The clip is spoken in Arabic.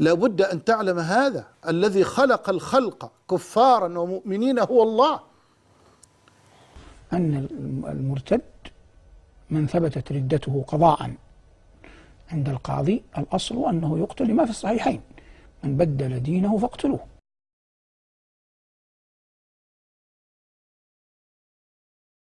لابد أن تعلم هذا الذي خلق الخلق كفارا ومؤمنين هو الله. أن المرتد من ثبتت ردته قضاء عند القاضي الأصل أنه يقتل لما في الصحيحين. من بدل دينه فاقتلوه.